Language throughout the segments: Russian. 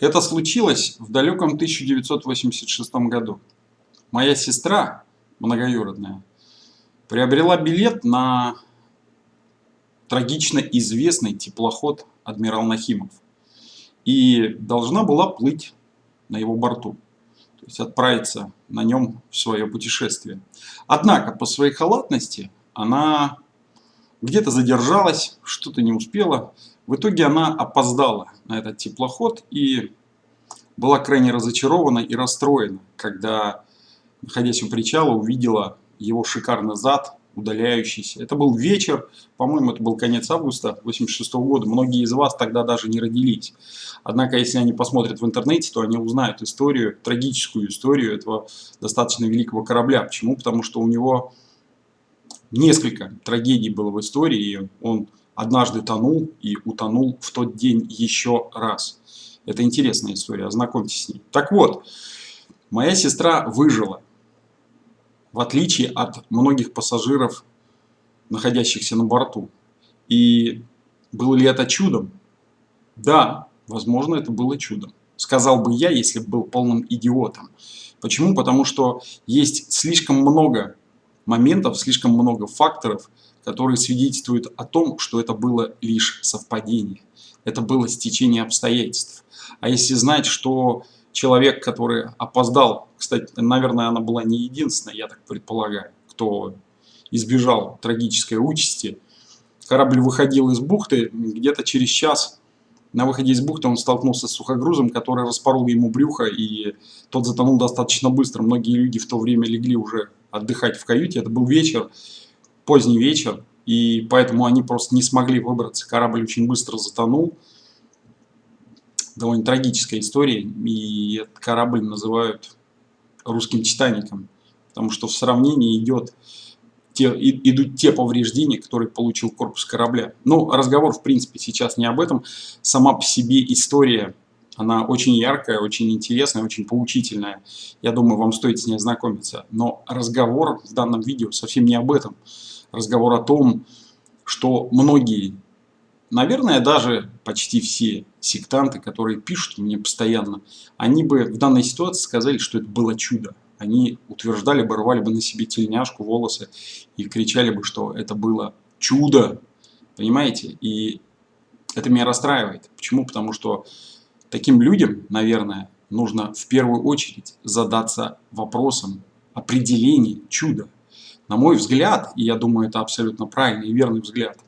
Это случилось в далеком 1986 году. Моя сестра, многоюродная, приобрела билет на трагично известный теплоход «Адмирал Нахимов» и должна была плыть на его борту, то есть отправиться на нем в свое путешествие. Однако по своей халатности она где-то задержалась, что-то не успела. В итоге она опоздала на этот теплоход и была крайне разочарована и расстроена, когда, находясь у причала, увидела его шикарный зад, удаляющийся. Это был вечер, по-моему, это был конец августа 86 -го года. Многие из вас тогда даже не родились. Однако, если они посмотрят в интернете, то они узнают историю, трагическую историю этого достаточно великого корабля. Почему? Потому что у него несколько трагедий было в истории, и он однажды тонул и утонул в тот день еще раз. Это интересная история, ознакомьтесь с ней. Так вот, моя сестра выжила, в отличие от многих пассажиров, находящихся на борту. И было ли это чудом? Да, возможно, это было чудом. Сказал бы я, если бы был полным идиотом. Почему? Потому что есть слишком много моментов, слишком много факторов, которые свидетельствуют о том, что это было лишь совпадение. Это было стечение обстоятельств. А если знать, что человек, который опоздал, кстати, наверное, она была не единственная, я так предполагаю, кто избежал трагической участи, корабль выходил из бухты, где-то через час на выходе из бухты он столкнулся с сухогрузом, который распорол ему брюхо, и тот затонул достаточно быстро. Многие люди в то время легли уже отдыхать в каюте. Это был вечер, поздний вечер, и поэтому они просто не смогли выбраться. Корабль очень быстро затонул. Довольно трагическая история, и этот корабль называют русским Титаником, потому что в сравнении идет те, идут те повреждения, которые получил корпус корабля. Но разговор, в принципе, сейчас не об этом. Сама по себе история, она очень яркая, очень интересная, очень поучительная. Я думаю, вам стоит с ней ознакомиться. Но разговор в данном видео совсем не об этом. Разговор о том, что многие, наверное, даже почти все сектанты, которые пишут мне постоянно, они бы в данной ситуации сказали, что это было чудо они утверждали бы, рвали бы на себе тельняшку, волосы и кричали бы, что это было чудо. Понимаете? И это меня расстраивает. Почему? Потому что таким людям, наверное, нужно в первую очередь задаться вопросом определения чуда. На мой взгляд, и я думаю, это абсолютно правильный и верный взгляд,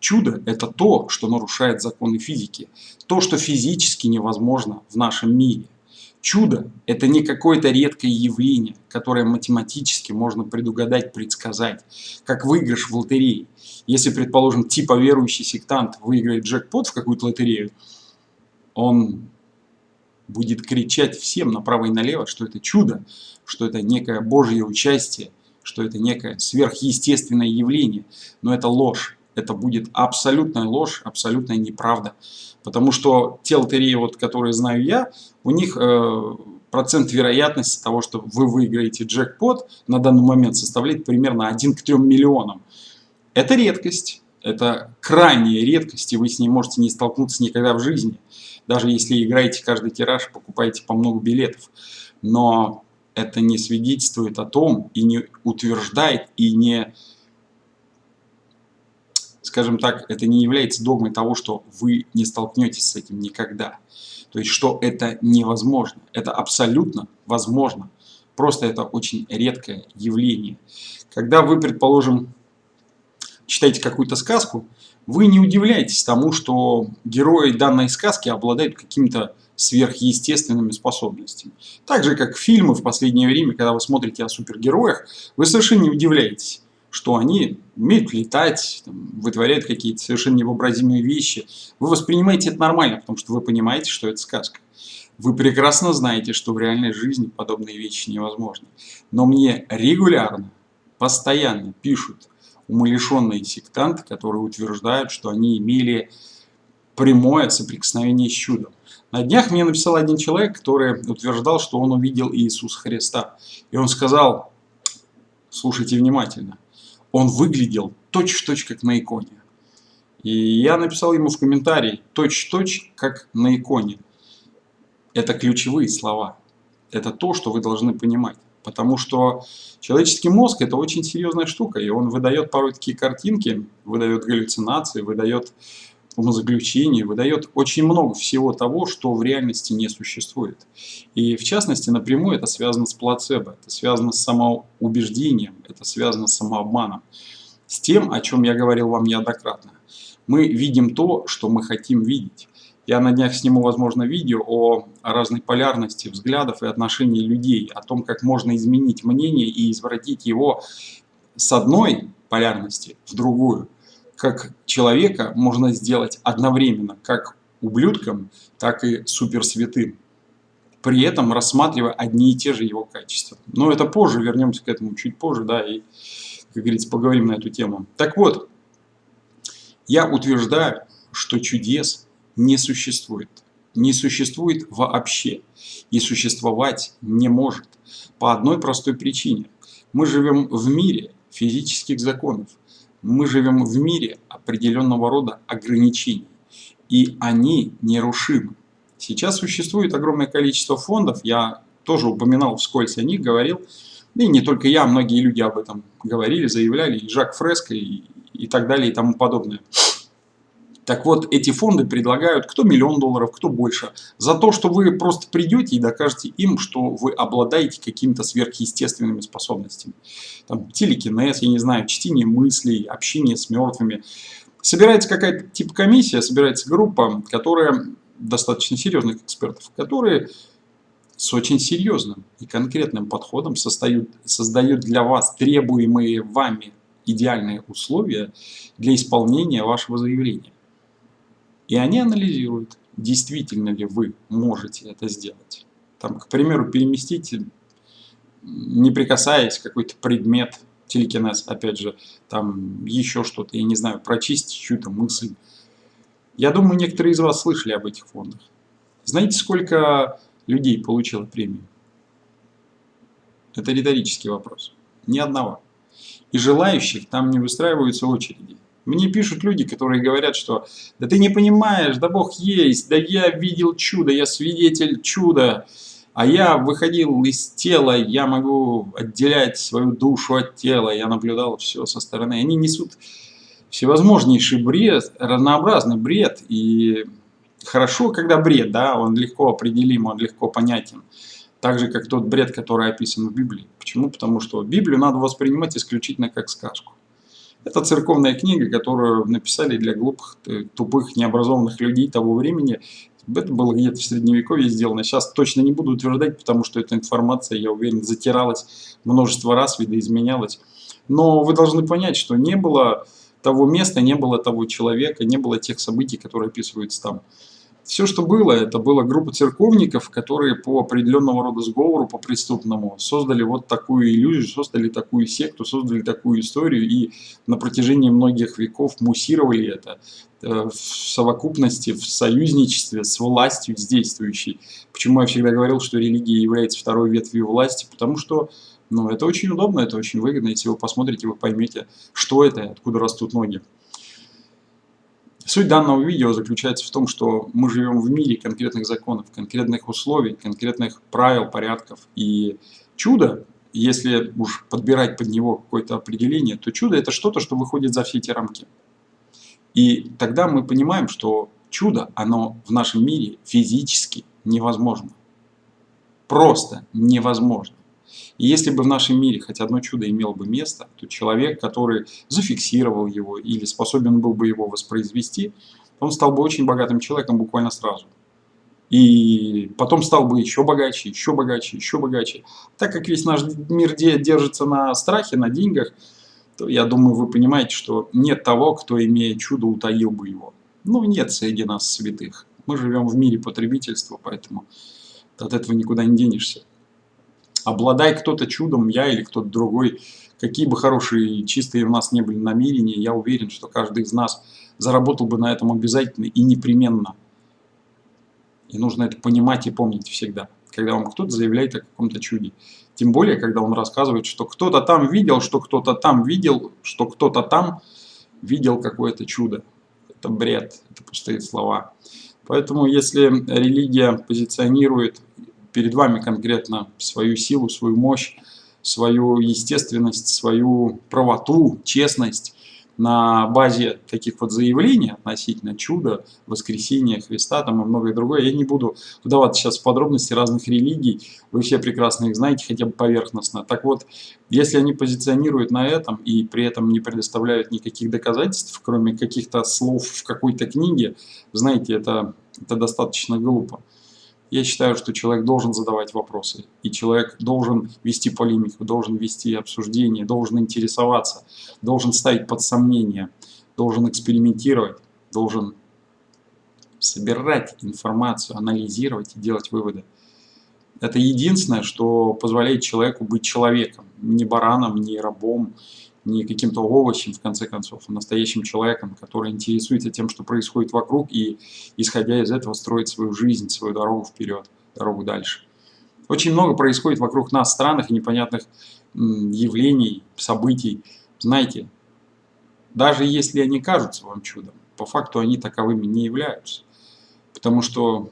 чудо – это то, что нарушает законы физики, то, что физически невозможно в нашем мире – Чудо – это не какое-то редкое явление, которое математически можно предугадать, предсказать, как выигрыш в лотерее. Если, предположим, типа верующий сектант выиграет джекпот в какую-то лотерею, он будет кричать всем направо и налево, что это чудо, что это некое божье участие, что это некое сверхъестественное явление. Но это ложь. Это будет абсолютная ложь, абсолютная неправда. Потому что те лотереи, вот, которые знаю я, у них э, процент вероятности того, что вы выиграете джекпот, на данный момент составляет примерно 1 к 3 миллионам. Это редкость, это крайняя редкость, и вы с ней можете не столкнуться никогда в жизни. Даже если играете каждый тираж, покупаете по много билетов. Но это не свидетельствует о том, и не утверждает, и не скажем так, это не является догмой того, что вы не столкнетесь с этим никогда. То есть, что это невозможно. Это абсолютно возможно. Просто это очень редкое явление. Когда вы, предположим, читаете какую-то сказку, вы не удивляетесь тому, что герои данной сказки обладают какими-то сверхъестественными способностями. Так же, как фильмы в последнее время, когда вы смотрите о супергероях, вы совершенно не удивляетесь что они умеют летать, там, вытворяют какие-то совершенно невообразимые вещи. Вы воспринимаете это нормально, потому что вы понимаете, что это сказка. Вы прекрасно знаете, что в реальной жизни подобные вещи невозможны. Но мне регулярно, постоянно пишут умалишенные сектанты, которые утверждают, что они имели прямое соприкосновение с чудом. На днях мне написал один человек, который утверждал, что он увидел Иисуса Христа. И он сказал, слушайте внимательно, он выглядел точь-в-точь, -точь, как на иконе. И я написал ему в комментарии, точь-в-точь, -точь, как на иконе. Это ключевые слова. Это то, что вы должны понимать. Потому что человеческий мозг это очень серьезная штука, и он выдает порой такие картинки, выдает галлюцинации, выдает умозаключения, выдает очень много всего того, что в реальности не существует. И в частности, напрямую это связано с плацебо, это связано с самоубеждением, это связано с самообманом. С тем, о чем я говорил вам неоднократно. Мы видим то, что мы хотим видеть. Я на днях сниму, возможно, видео о разной полярности взглядов и отношений людей, о том, как можно изменить мнение и извратить его с одной полярности в другую. Как человека можно сделать одновременно, как ублюдком, так и суперсвятым. При этом рассматривая одни и те же его качества. Но это позже, вернемся к этому чуть позже, да, и, как говорится, поговорим на эту тему. Так вот, я утверждаю, что чудес не существует. Не существует вообще. И существовать не может. По одной простой причине. Мы живем в мире физических законов. Мы живем в мире определенного рода ограничений. И они нерушимы. Сейчас существует огромное количество фондов. Я тоже упоминал вскользь о них, говорил. И не только я, многие люди об этом говорили, заявляли. И Жак Фреско, и, и так далее, и тому подобное. Так вот, эти фонды предлагают кто миллион долларов, кто больше. За то, что вы просто придете и докажете им, что вы обладаете какими-то сверхъестественными способностями. Там, телекинез, я не знаю, чтение мыслей, общение с мертвыми. Собирается какая-то типа комиссия, собирается группа, которая достаточно серьезных экспертов, которые с очень серьезным и конкретным подходом создают, создают для вас требуемые вами идеальные условия для исполнения вашего заявления. И они анализируют, действительно ли вы можете это сделать. Там, к примеру, переместите, не прикасаясь, какой-то предмет, телекинез, опять же, там еще что-то, я не знаю, прочистить чью-то мысль. Я думаю, некоторые из вас слышали об этих фондах. Знаете, сколько людей получило премию? Это риторический вопрос. Ни одного. И желающих там не выстраиваются очереди. Мне пишут люди, которые говорят, что «да ты не понимаешь, да Бог есть, да я видел чудо, я свидетель чуда, а я выходил из тела, я могу отделять свою душу от тела, я наблюдал все со стороны». Они несут всевозможнейший бред, разнообразный бред, и хорошо, когда бред, да, он легко определим, он легко понятен. Так же, как тот бред, который описан в Библии. Почему? Потому что Библию надо воспринимать исключительно как сказку. Это церковная книга, которую написали для глупых, э, тупых, необразованных людей того времени. Это было где-то в Средневековье сделано. Сейчас точно не буду утверждать, потому что эта информация, я уверен, затиралась множество раз, видоизменялась. Но вы должны понять, что не было того места, не было того человека, не было тех событий, которые описываются там. Все, что было, это была группа церковников, которые по определенного рода сговору, по преступному, создали вот такую иллюзию, создали такую секту, создали такую историю и на протяжении многих веков муссировали это э, в совокупности, в союзничестве с властью, с действующей. Почему я всегда говорил, что религия является второй ветвью власти? Потому что ну, это очень удобно, это очень выгодно. Если вы посмотрите, вы поймете, что это и откуда растут ноги. Суть данного видео заключается в том, что мы живем в мире конкретных законов, конкретных условий, конкретных правил, порядков. И чудо, если уж подбирать под него какое-то определение, то чудо это что-то, что выходит за все эти рамки. И тогда мы понимаем, что чудо, оно в нашем мире физически невозможно. Просто невозможно. И если бы в нашем мире хоть одно чудо имело бы место, то человек, который зафиксировал его или способен был бы его воспроизвести, он стал бы очень богатым человеком буквально сразу. И потом стал бы еще богаче, еще богаче, еще богаче. Так как весь наш мир держится на страхе, на деньгах, то я думаю, вы понимаете, что нет того, кто, имея чудо, утаил бы его. Ну, нет среди нас святых. Мы живем в мире потребительства, поэтому от этого никуда не денешься. Обладай кто-то чудом, я или кто-то другой, какие бы хорошие, чистые у нас не были намерения, я уверен, что каждый из нас заработал бы на этом обязательно и непременно. И нужно это понимать и помнить всегда, когда вам кто-то заявляет о каком-то чуде. Тем более, когда он рассказывает, что кто-то там видел, что кто-то там видел, что кто-то там видел какое-то чудо. Это бред, это пустые слова. Поэтому, если религия позиционирует перед вами конкретно свою силу, свою мощь, свою естественность, свою правоту, честность, на базе таких вот заявлений относительно чуда, воскресения Христа там и многое другое. Я не буду вдаваться сейчас в подробности разных религий, вы все прекрасно их знаете, хотя бы поверхностно. Так вот, если они позиционируют на этом и при этом не предоставляют никаких доказательств, кроме каких-то слов в какой-то книге, знаете, это, это достаточно глупо. Я считаю, что человек должен задавать вопросы, и человек должен вести полемику, должен вести обсуждение, должен интересоваться, должен ставить под сомнение, должен экспериментировать, должен собирать информацию, анализировать и делать выводы. Это единственное, что позволяет человеку быть человеком, не бараном, не рабом, не каким-то овощем, в конце концов, а настоящим человеком, который интересуется тем, что происходит вокруг, и, исходя из этого, строит свою жизнь, свою дорогу вперед, дорогу дальше. Очень много происходит вокруг нас странных и непонятных явлений, событий. Знаете, даже если они кажутся вам чудом, по факту они таковыми не являются. Потому что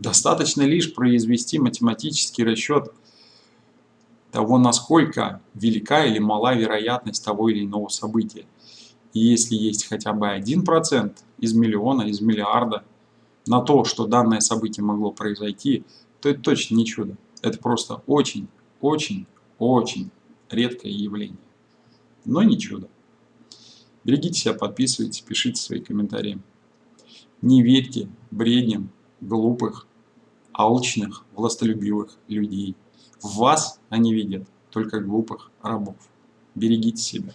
достаточно лишь произвести математический расчет того, насколько велика или мала вероятность того или иного события. И если есть хотя бы 1% из миллиона, из миллиарда на то, что данное событие могло произойти, то это точно не чудо. Это просто очень, очень, очень редкое явление. Но не чудо. Берегите себя, подписывайтесь, пишите свои комментарии. Не верьте бредням глупых, алчных, властолюбивых людей. В вас они видят только глупых рабов. Берегите себя.